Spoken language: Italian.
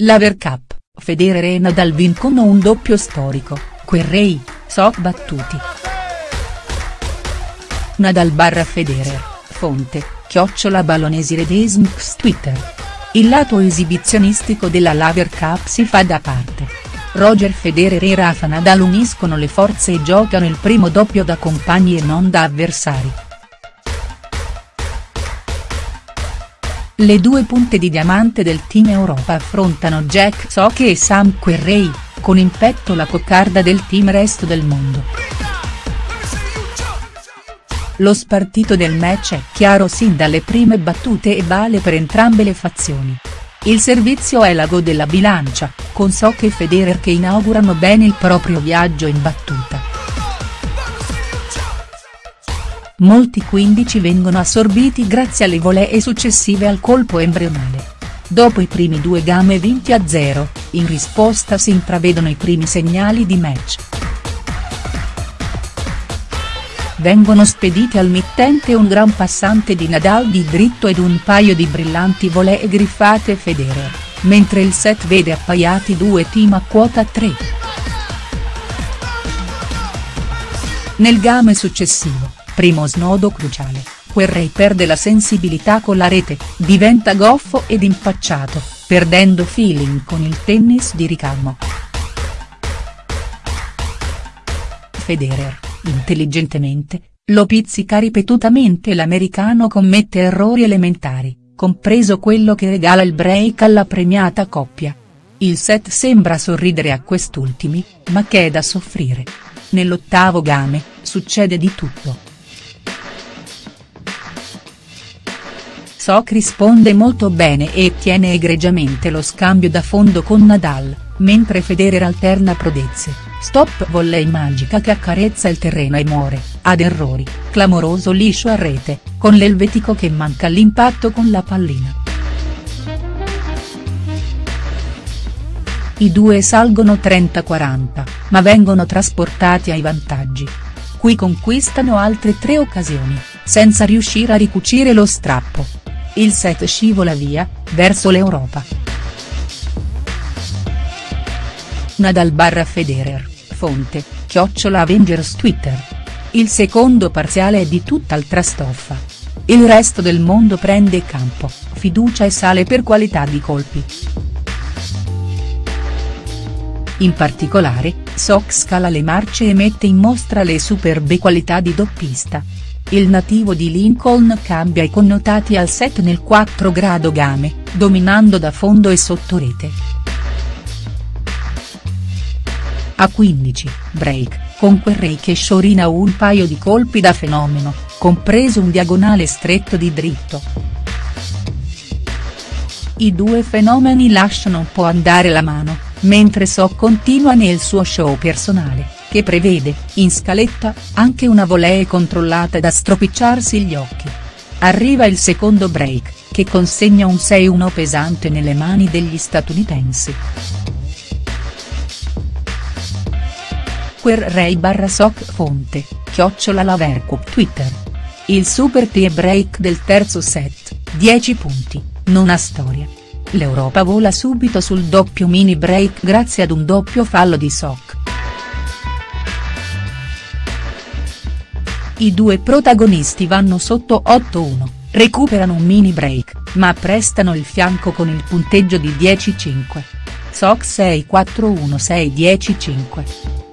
Laver Cup, Federer e Nadal vincono un doppio storico, Querrey, Soc battuti. Nadal barra Federer, fonte, chiocciola Ballonesi Redesmx Twitter. Il lato esibizionistico della Laver Cup si fa da parte. Roger Federer e Rafa Nadal uniscono le forze e giocano il primo doppio da compagni e non da avversari. Le due punte di diamante del team Europa affrontano Jack Sock e Sam Querrey, con in petto la coccarda del team Resto del Mondo. Lo spartito del match è chiaro sin dalle prime battute e vale per entrambe le fazioni. Il servizio è l'ago della bilancia, con Sock e Federer che inaugurano bene il proprio viaggio in battuta. Molti 15 vengono assorbiti grazie alle volee successive al colpo embrionale. Dopo i primi due game vinti a zero, in risposta si intravedono i primi segnali di match. Vengono spediti al mittente un gran passante di Nadal di dritto ed un paio di brillanti volee griffate Federer, mentre il set vede appaiati due team a quota 3. Nel game successivo, primo snodo cruciale, Querrey perde la sensibilità con la rete, diventa goffo ed impacciato, perdendo feeling con il tennis di ricamo. Federer intelligentemente, lo pizzica ripetutamente e l'americano commette errori elementari, compreso quello che regala il break alla premiata coppia. Il set sembra sorridere a quest'ultimi, ma che è da soffrire. Nell'ottavo game, succede di tutto. Sock risponde molto bene e tiene egregiamente lo scambio da fondo con Nadal, mentre Federer alterna prodezze Stop volley magica che accarezza il terreno e muore, ad errori, clamoroso liscio a rete, con l'elvetico che manca l'impatto con la pallina. I due salgono 30-40, ma vengono trasportati ai vantaggi. Qui conquistano altre tre occasioni, senza riuscire a ricucire lo strappo. Il set scivola via, verso l'Europa. Nadal barra Federer Fonte, chiocciola Avengers Twitter. Il secondo parziale è di tutt'altra stoffa. Il resto del mondo prende campo, fiducia e sale per qualità di colpi. In particolare, Sock scala le marce e mette in mostra le superbe qualità di doppista. Il nativo di Lincoln cambia i connotati al set nel 4 grado game, dominando da fondo e sotto rete. A 15, break, con Querrey che sciorina un paio di colpi da fenomeno, compreso un diagonale stretto di dritto. I due fenomeni lasciano un po' andare la mano, mentre So continua nel suo show personale, che prevede, in scaletta, anche una volee controllata da stropicciarsi gli occhi. Arriva il secondo break, che consegna un 6-1 pesante nelle mani degli statunitensi. Querrey barra soc fonte, chiocciola Lavercup Twitter. Il super tie break del terzo set, 10 punti, non ha storia. L'Europa vola subito sul doppio mini break grazie ad un doppio fallo di Soc. I due protagonisti vanno sotto 8-1, recuperano un mini break, ma prestano il fianco con il punteggio di 10-5. Soc 6-4-1-6-10-5.